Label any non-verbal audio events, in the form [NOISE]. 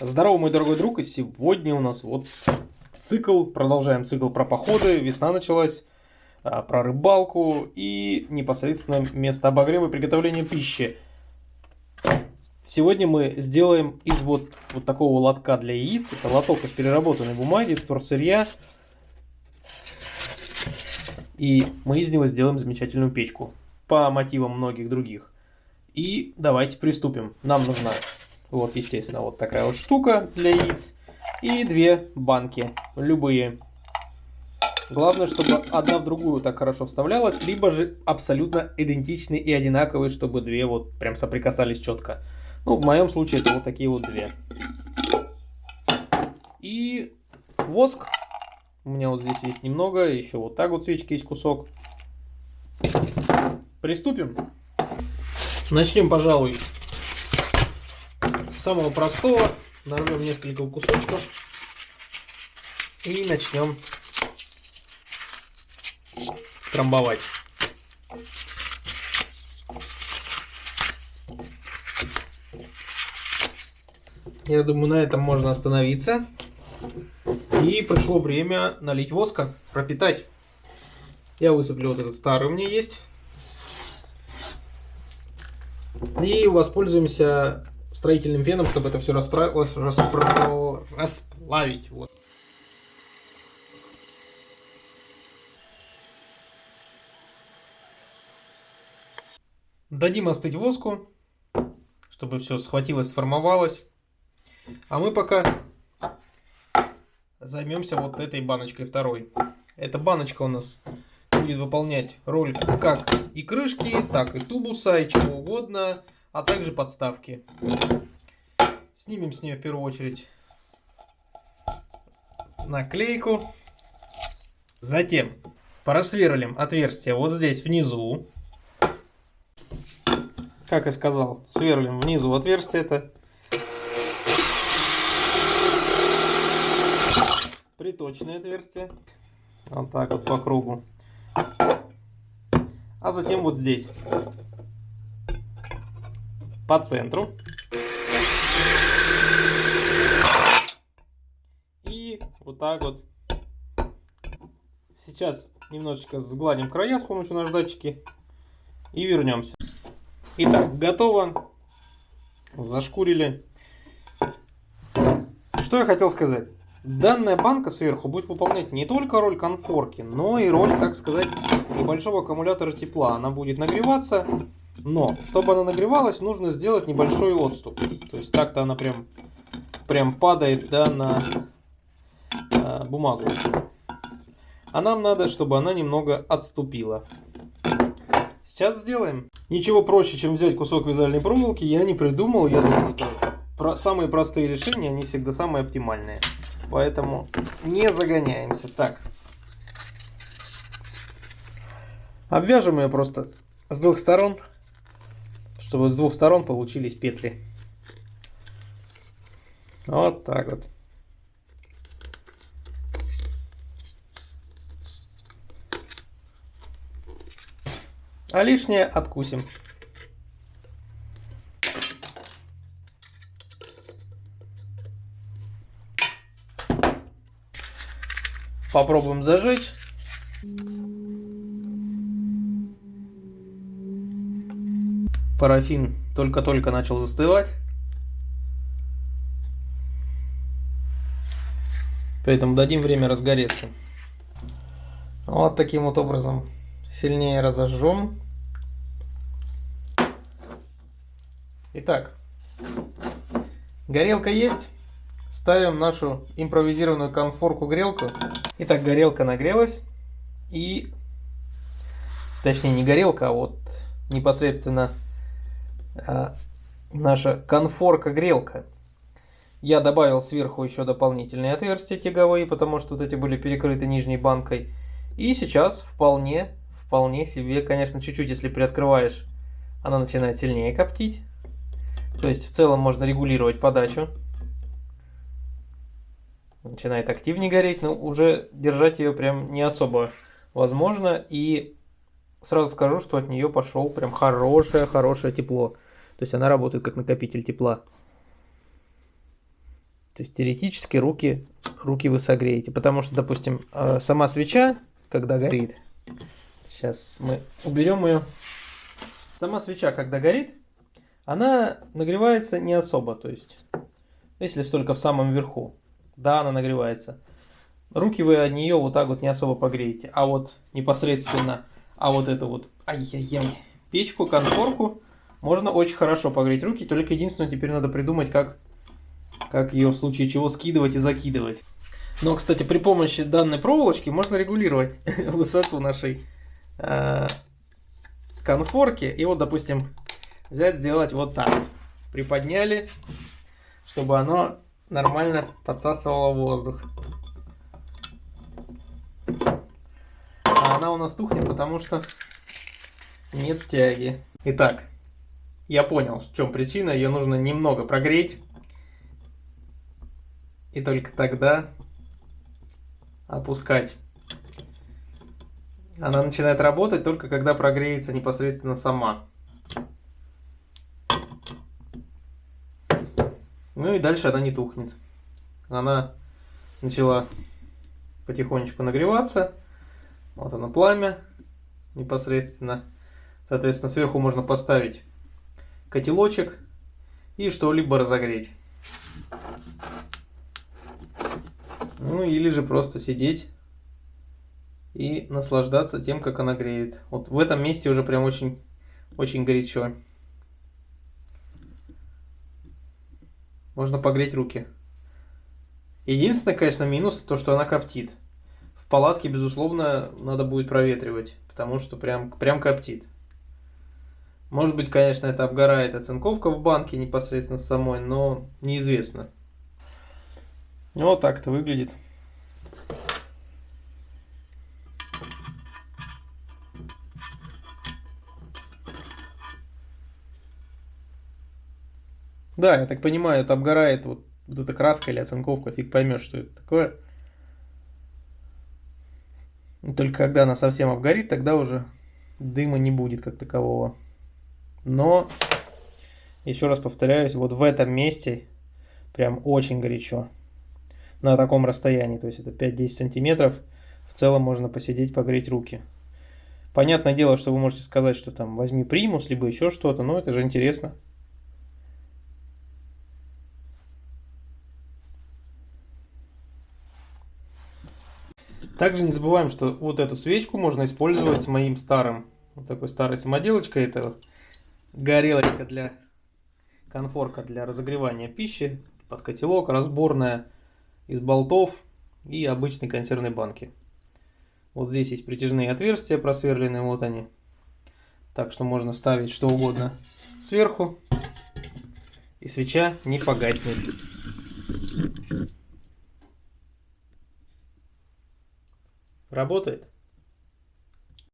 Здорово, мой дорогой друг, и сегодня у нас вот цикл, продолжаем цикл про походы, весна началась, а, про рыбалку и непосредственно место обогрева и приготовления пищи. Сегодня мы сделаем из вот, вот такого лотка для яиц, это лоток из переработанной бумаги, из торсырья, и мы из него сделаем замечательную печку по мотивам многих других. И давайте приступим. Нам нужна вот, естественно, вот такая вот штука для яиц. И две банки, любые. Главное, чтобы одна в другую так хорошо вставлялась, либо же абсолютно идентичные и одинаковые, чтобы две вот прям соприкасались четко. Ну, в моем случае это вот такие вот две. И воск. У меня вот здесь есть немного, еще вот так вот свечки есть кусок. Приступим. Начнем, пожалуй, самого простого. Нарвем несколько кусочков. И начнем трамбовать. Я думаю, на этом можно остановиться. И пришло время налить воска, пропитать. Я высыплю вот этот старый у меня есть. И воспользуемся строительным феном, чтобы это все расправилось, распро... расплавить. Вот. Дадим остыть воску, чтобы все схватилось, сформовалось. А мы пока займемся вот этой баночкой второй. Эта баночка у нас будет выполнять роль как и крышки, так и тубуса, и чего угодно а также подставки. Снимем с нее в первую очередь наклейку. Затем просверлим отверстие вот здесь внизу. Как я сказал, сверлим внизу отверстие это. Приточное отверстие. Вот так вот по кругу. А затем вот здесь по центру. И вот так вот. Сейчас немножечко сгладим края с помощью наждачки. И вернемся. Итак, готово. Зашкурили. Что я хотел сказать. Данная банка сверху будет выполнять не только роль конфорки, но и роль, так сказать, небольшого аккумулятора тепла. Она будет нагреваться но, чтобы она нагревалась, нужно сделать небольшой отступ. То есть так-то она прям, прям падает да, на э, бумагу. А нам надо, чтобы она немного отступила. Сейчас сделаем. Ничего проще, чем взять кусок вязальной проволоки, я не придумал. Я думаю, это про самые простые решения, они всегда самые оптимальные. Поэтому не загоняемся. Так. Обвяжем ее просто с двух сторон чтобы с двух сторон получились петли. Вот так вот. А лишнее откусим. Попробуем зажечь. Парафин только-только начал застывать. Поэтому дадим время разгореться. Вот таким вот образом сильнее разожжем. Итак, горелка есть. Ставим нашу импровизированную конфорку-грелку. Итак, горелка нагрелась. И, точнее не горелка, а вот непосредственно наша конфорка-грелка. Я добавил сверху еще дополнительные отверстия тяговые, потому что вот эти были перекрыты нижней банкой. И сейчас вполне, вполне себе, конечно, чуть-чуть, если приоткрываешь, она начинает сильнее коптить. То есть в целом можно регулировать подачу. Начинает активнее гореть, но уже держать ее прям не особо возможно. И сразу скажу, что от нее пошел прям хорошее-хорошее тепло. То есть она работает как накопитель тепла. То есть теоретически руки, руки вы согреете. Потому что, допустим, э, сама свеча, когда горит, сейчас мы уберем ее. Сама свеча, когда горит, она нагревается не особо. То есть, если только в самом верху, да, она нагревается. Руки вы от нее вот так вот не особо погреете. А вот непосредственно, а вот эту вот, ай-яй-яй, печку, конфорку, можно очень хорошо погреть руки. Только единственное, теперь надо придумать, как как ее в случае чего скидывать и закидывать. Но, кстати, при помощи данной проволочки можно регулировать [LAUGHS] высоту нашей э, конфорки. И вот, допустим, взять, сделать вот так. Приподняли, чтобы оно нормально подсасывало воздух. А она у нас тухнет, потому что нет тяги. Итак, я понял, в чем причина. Ее нужно немного прогреть и только тогда опускать. Она начинает работать только когда прогреется непосредственно сама. Ну и дальше она не тухнет. Она начала потихонечку нагреваться. Вот оно пламя непосредственно. Соответственно, сверху можно поставить котелочек и что-либо разогреть. Ну или же просто сидеть и наслаждаться тем, как она греет. Вот в этом месте уже прям очень, очень горячо. Можно погреть руки. Единственное, конечно, минус, то, что она коптит. В палатке, безусловно, надо будет проветривать, потому что прям, прям коптит. Может быть, конечно, это обгорает оцинковка в банке непосредственно самой, но неизвестно. Вот так это выглядит. Да, я так понимаю, это обгорает вот, вот эта краска или оцинковка, фиг поймешь, что это такое. Только когда она совсем обгорит, тогда уже дыма не будет как такового. Но, еще раз повторяюсь, вот в этом месте прям очень горячо на таком расстоянии, то есть это 5-10 сантиметров, в целом можно посидеть, погреть руки. Понятное дело, что вы можете сказать, что там возьми примус, либо еще что-то, но это же интересно. Также не забываем, что вот эту свечку можно использовать с моим старым, вот такой старой самоделочкой. Это горелочка для конфорка для разогревания пищи под котелок, разборная из болтов и обычной консервной банки. Вот здесь есть притяжные отверстия просверленные, вот они. Так что можно ставить что угодно сверху, и свеча не погаснет. Работает.